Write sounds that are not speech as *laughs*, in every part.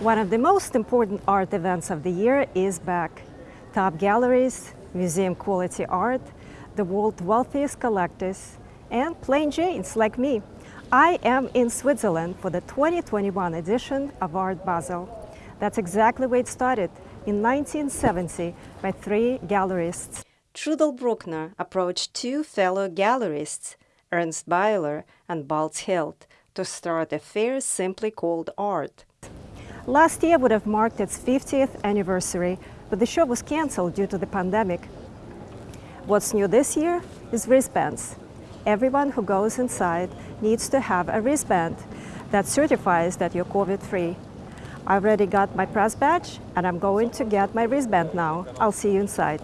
One of the most important art events of the year is back. Top galleries, museum quality art, the world's wealthiest collectors, and plain Janes like me. I am in Switzerland for the 2021 edition of Art Basel. That's exactly where it started in 1970 by three gallerists. Trudl Bruckner approached two fellow gallerists, Ernst Beyeler and Balz Hilt, to start a fair simply called Art. Last year would have marked its 50th anniversary, but the show was cancelled due to the pandemic. What's new this year is wristbands. Everyone who goes inside needs to have a wristband that certifies that you're COVID-free. I already got my press badge and I'm going to get my wristband now. I'll see you inside.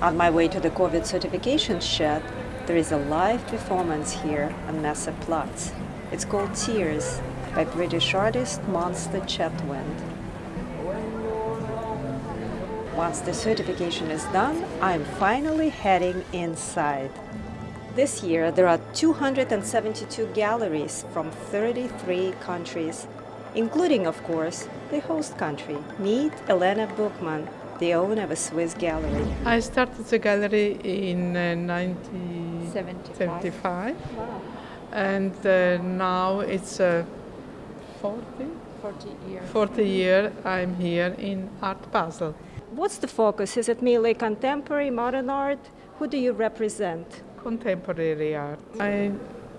On my way to the COVID certification shed, there is a live performance here on Messeplatz. It's called Tears by British artist Monster Chetwynd. Once the certification is done, I'm finally heading inside. This year, there are 272 galleries from 33 countries, including, of course, the host country. Meet Elena Buchmann, the owner of a Swiss gallery. I started the gallery in uh, 1975, wow. and uh, now it's uh, 40? 40 years. 40 year I'm here in Art Basel. What's the focus? Is it merely contemporary, modern art? Who do you represent? Contemporary art. I,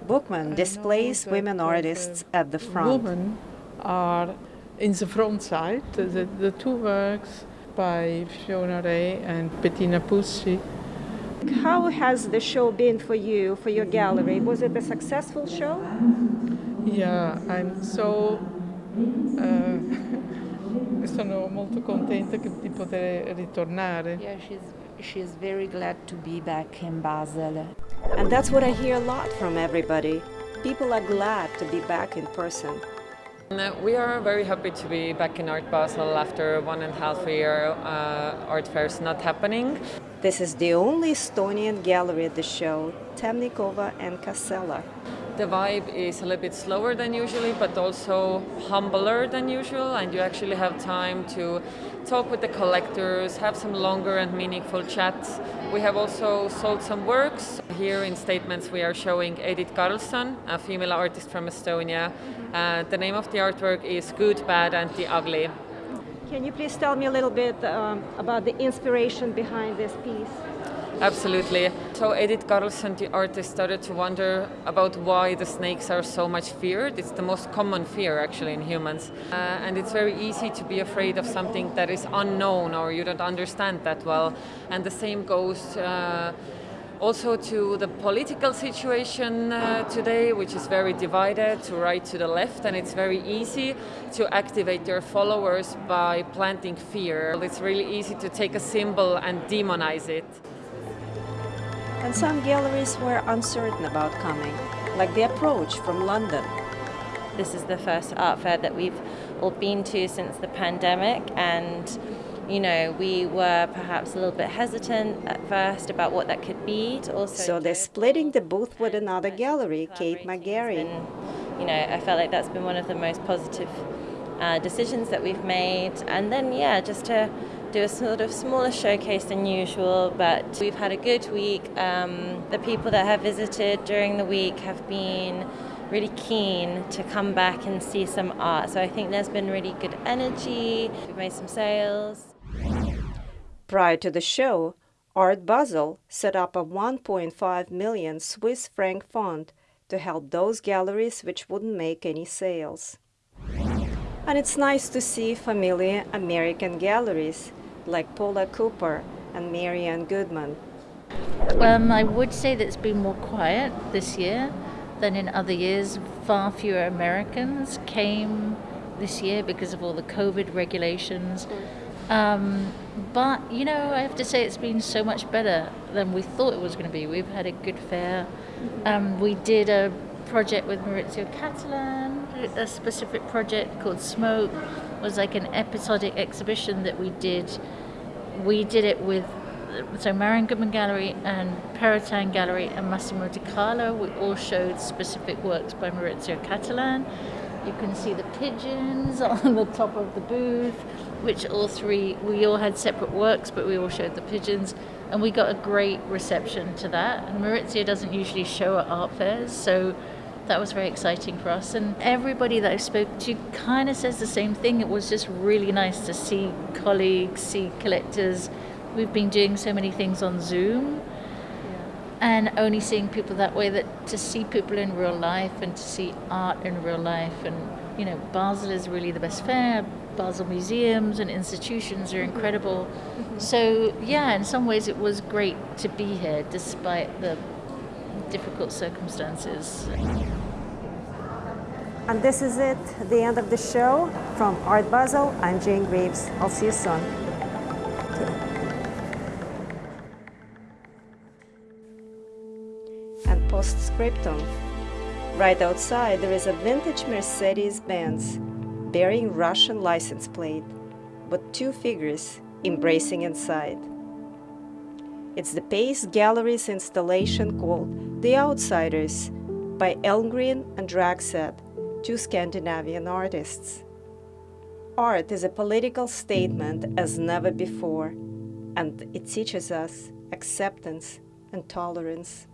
Buchmann displays women uh, artists at the front. Women are in the front side. The, the two works by Fiona Rae and Bettina Pousttchi. How has the show been for you, for your gallery? Was it a successful show? Yeah, I'm so... Uh, *laughs* sono molto contenta di poter ritornare. Yeah, she's, she's very glad to be back in Basel. And that's what I hear a lot from everybody. People are glad to be back in person. We are very happy to be back in Art Basel after one and a half year uh, art fairs not happening. This is the only Estonian gallery at the show, Temnikova and Kasela. The vibe is a little bit slower than usually, but also humbler than usual, and you actually have time to talk with the collectors, have some longer and meaningful chats. We have also sold some works. Here in Statements we are showing Edith Karlson, a female artist from Estonia. Uh, the name of the artwork is Good, Bad and the Ugly. Can you please tell me a little bit um, about the inspiration behind this piece? Absolutely. So Edith Karlson, the artist, started to wonder about why the snakes are so much feared. It's the most common fear actually in humans. Uh, and it's very easy to be afraid of something that is unknown or you don't understand that well. And the same goes uh, also to the political situation uh, today, which is very divided to right to the left, and it's very easy to activate their followers by planting fear. It's really easy to take a symbol and demonize it. And some galleries were uncertain about coming, like the approach from London. This is the first art fair that we've all been to since the pandemic, and you know, we were perhaps a little bit hesitant at first about what that could be. To also so they're splitting the booth with another gallery, Kate MacGarry. You know, I felt like that's been one of the most positive uh, decisions that we've made. And then, yeah, just to do a sort of smaller showcase than usual, but we've had a good week. Um, the people that have visited during the week have been really keen to come back and see some art. So I think there's been really good energy. We've made some sales. Prior to the show, Art Basel set up a 1.5 million Swiss franc fund to help those galleries which wouldn't make any sales. And it's nice to see familiar American galleries like Paula Cooper and Marian Goodman. Um, I would say that it's been more quiet this year than in other years. Far fewer Americans came this year because of all the COVID regulations. Um, but, you know, I have to say it's been so much better than we thought it was going to be. We've had a good fair. Um, we did a project with Maurizio Cattelan, a specific project called Smoke. It was like an episodic exhibition that we did. We did it with so Marian Goodman Gallery and Perrotin Gallery and Massimo De Carlo. We all showed specific works by Maurizio Cattelan. You can see the pigeons *laughs* on the top of the booth, which all three, we all had separate works, but we all showed the pigeons. And we got a great reception to that. And Maurizio doesn't usually show at art fairs, so that was very exciting for us. And everybody that I spoke to kind of says the same thing. It was just really nice to see colleagues, see collectors. We've been doing so many things on Zoom and only seeing people that way that to see people in real life and to see art in real life and you know basel is really the best fair basel museums and institutions are incredible mm-hmm. so yeah in some ways it was great to be here despite the difficult circumstances And this is it, the end of the show. From Art Basel, I'm Jane Graves. I'll see you soon. And postscriptum. Right outside, there is a vintage Mercedes Benz bearing Russian license plate, but two figures embracing inside. It's the Pace Gallery's installation called The Outsiders by Elmgren and Dragset, two Scandinavian artists. Art is a political statement as never before, and it teaches us acceptance and tolerance.